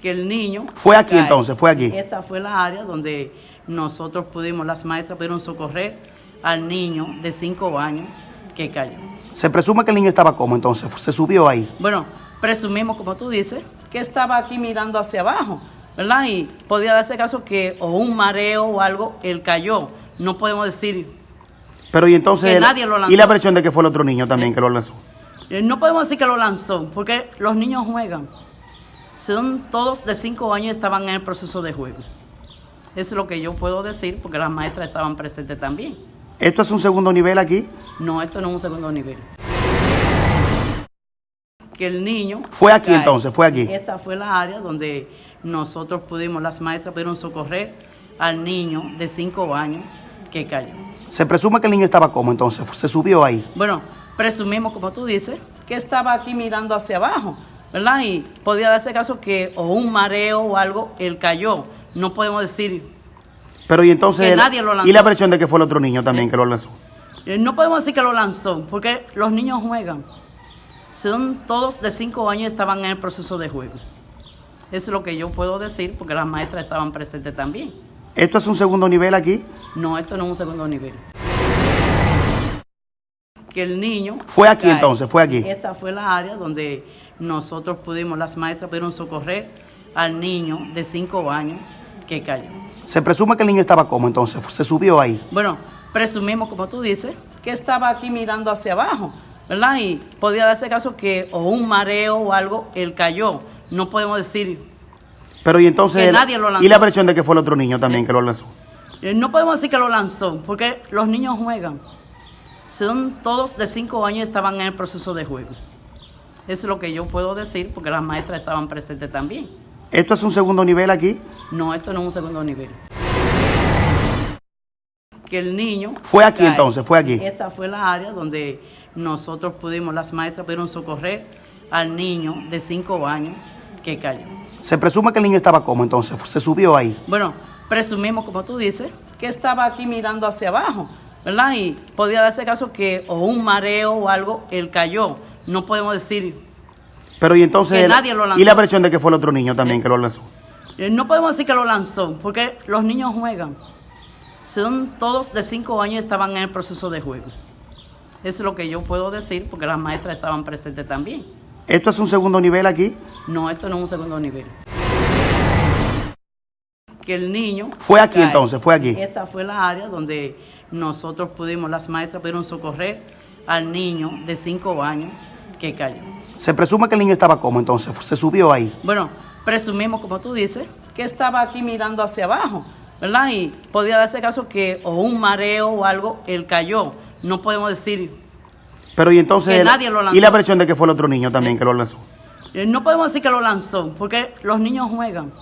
que el niño... Fue aquí cae. entonces, fue aquí. Esta fue la área donde nosotros pudimos, las maestras pudieron socorrer al niño de 5 años que cayó. Se presume que el niño estaba como entonces, se subió ahí. Bueno, presumimos, como tú dices, que estaba aquí mirando hacia abajo, ¿verdad? Y podía darse caso que o un mareo o algo, él cayó. No podemos decir, Pero y entonces... Que nadie lo lanzó. Y la versión de que fue el otro niño también que lo lanzó. eh, no podemos decir que lo lanzó, porque los niños juegan. Son todos de 5 años estaban en el proceso de juego. Eso es lo que yo puedo decir, porque las maestras estaban presentes también. ¿Esto es un segundo nivel aquí? No, esto no es un segundo nivel. Que el niño... Fue aquí cae. entonces, fue aquí. Esta fue la área donde nosotros pudimos, las maestras pudieron socorrer al niño de 5 años que cayó. Se presume que el niño estaba como entonces, se subió ahí. Bueno, presumimos, como tú dices, que estaba aquí mirando hacia abajo, ¿verdad? Y podía darse caso que o un mareo o algo, él cayó. No podemos decir, Pero y entonces... Que nadie lo lanzó. Y la versión de que fue el otro niño también que lo lanzó. eh, no podemos decir que lo lanzó, porque los niños juegan. Son todos de 5 años estaban en el proceso de juego. Eso es lo que yo puedo decir, porque las maestras estaban presentes también. ¿Esto es un segundo nivel aquí? No, esto no es un segundo nivel. Que el niño... Fue aquí cae. entonces, fue aquí. Esta fue la área donde nosotros pudimos, las maestras pudieron socorrer al niño de 5 años que cayó. Se presume que el niño estaba como entonces, se subió ahí. Bueno, presumimos, como tú dices, que estaba aquí mirando hacia abajo, ¿verdad? Y podía darse caso que o un mareo o algo, él cayó. No podemos decir, Pero y entonces... Que nadie lo lanzó. Y la versión de que fue el otro niño también que lo lanzó. eh, no podemos decir que lo lanzó, porque los niños juegan. Son todos de 5 años y estaban en el proceso de juego. Eso es lo que yo puedo decir, porque las maestras estaban presentes también. ¿Esto es un segundo nivel aquí? No, esto no es un segundo nivel. Que el niño... Fue aquí cae. entonces, fue aquí. Esta fue la área donde nosotros pudimos, las maestras pudieron socorrer al niño de 5 años que cayó. Se presume que el niño estaba como entonces, se subió ahí. Bueno, presumimos, como tú dices, que estaba aquí mirando hacia abajo, ¿verdad? Y podía darse caso que o un mareo o algo, él cayó. No podemos decir, Pero y entonces... Que nadie lo lanzó. Y la versión de que fue el otro niño también que lo lanzó. eh, no podemos decir que lo lanzó, porque los niños juegan. Son todos de 5 años y estaban en el proceso de juego. Eso es lo que yo puedo decir, porque las maestras estaban presentes también. ¿Esto es un segundo nivel aquí? No, esto no es un segundo nivel. Que el niño... Fue aquí cae. entonces, fue aquí. Esta fue la área donde nosotros pudimos, las maestras pudieron socorrer al niño de 5 años que cayó. Se presume que el niño estaba como entonces, se subió ahí. Bueno, presumimos, como tú dices, que estaba aquí mirando hacia abajo, ¿verdad? Y podía darse caso que o un mareo o algo, él cayó. No podemos decir, Pero y entonces... Que nadie lo lanzó. Y la versión de que fue el otro niño también que lo lanzó. eh, no podemos decir que lo lanzó, porque los niños juegan.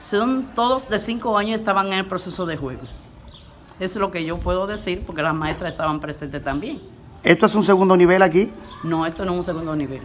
Son todos de 5 años estaban en el proceso de juego. Eso es lo que yo puedo decir, porque las maestras estaban presentes también. ¿Esto es un segundo nivel aquí? No, esto no es un segundo nivel.